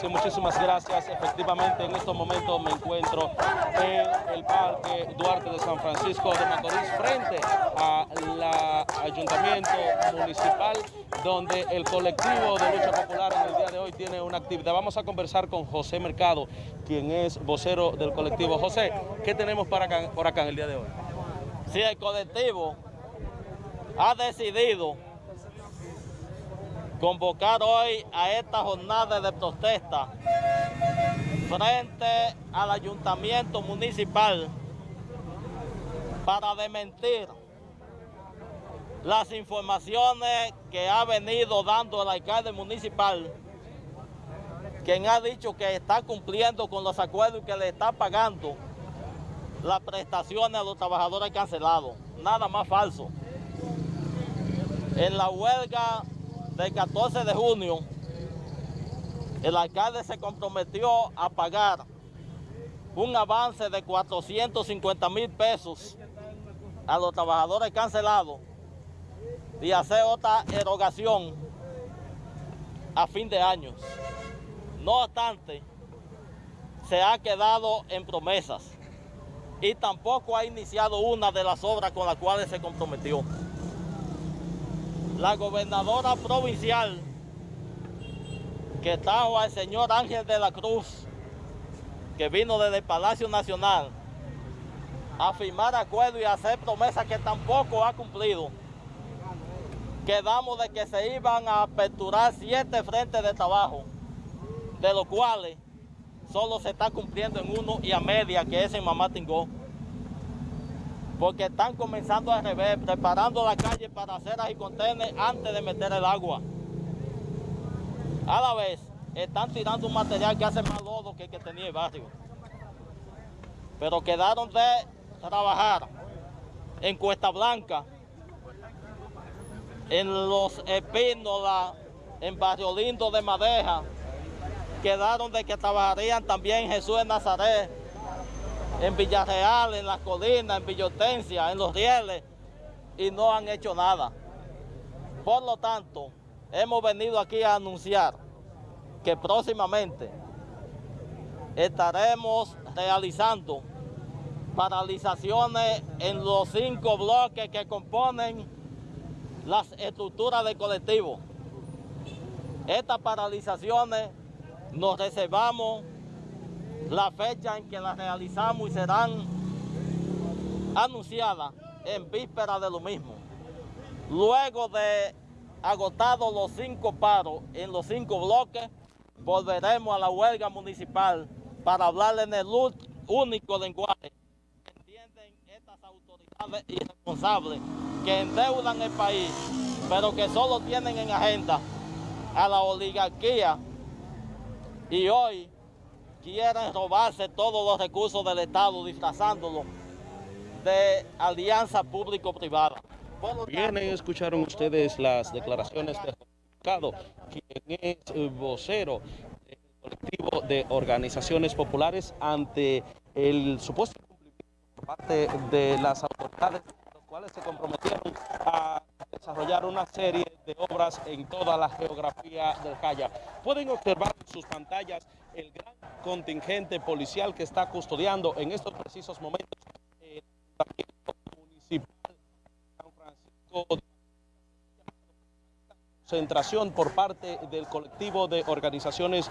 Sí, muchísimas gracias. Efectivamente, en estos momentos me encuentro en el Parque Duarte de San Francisco de Macorís, frente al Ayuntamiento Municipal, donde el colectivo de lucha popular en el día de hoy tiene una actividad. Vamos a conversar con José Mercado, quien es vocero del colectivo. José, ¿qué tenemos para acá, por acá en el día de hoy? Sí, el colectivo ha decidido convocar hoy a esta jornada de protesta frente al ayuntamiento municipal para desmentir las informaciones que ha venido dando el alcalde municipal, quien ha dicho que está cumpliendo con los acuerdos y que le está pagando las prestaciones a los trabajadores cancelados. Nada más falso. En la huelga del 14 de junio, el alcalde se comprometió a pagar un avance de 450 mil pesos a los trabajadores cancelados y hacer otra erogación a fin de año. No obstante, se ha quedado en promesas y tampoco ha iniciado una de las obras con las cuales se comprometió. La gobernadora provincial que trajo al señor Ángel de la Cruz, que vino desde el Palacio Nacional, a firmar acuerdos y a hacer promesas que tampoco ha cumplido. Quedamos de que se iban a aperturar siete frentes de trabajo, de los cuales solo se está cumpliendo en uno y a media, que es en Mamá Tingó. Porque están comenzando a revés, preparando la calle para hacer y contener antes de meter el agua. A la vez, están tirando un material que hace más lodo que el que tenía el barrio. Pero quedaron de trabajar en Cuesta Blanca, en Los Espínolas, en Barrio Lindo de Madeja, quedaron de que trabajarían también Jesús de Nazaret, en Villarreal, en Las Colinas, en Villotencia, en Los Rieles, y no han hecho nada. Por lo tanto, hemos venido aquí a anunciar que próximamente estaremos realizando paralizaciones en los cinco bloques que componen las estructuras del colectivo. Estas paralizaciones nos reservamos la fecha en que las realizamos y serán anunciadas en víspera de lo mismo. Luego de agotados los cinco paros en los cinco bloques, volveremos a la huelga municipal para hablar en el único lenguaje que entienden estas autoridades irresponsables que endeudan el país, pero que solo tienen en agenda a la oligarquía y hoy quieren robarse todos los recursos del Estado disfrazándolo de alianza público-privada. Bien, escucharon ustedes las declaraciones de Mercado, quien es vocero del colectivo de organizaciones populares ante el supuesto cumplimiento por parte de las autoridades, los cuales se comprometieron a desarrollar una serie de obras en toda la geografía del Calla. Pueden observar sus pantallas el gran contingente policial que está custodiando en estos precisos momentos el municipal San Francisco concentración por parte del colectivo de organizaciones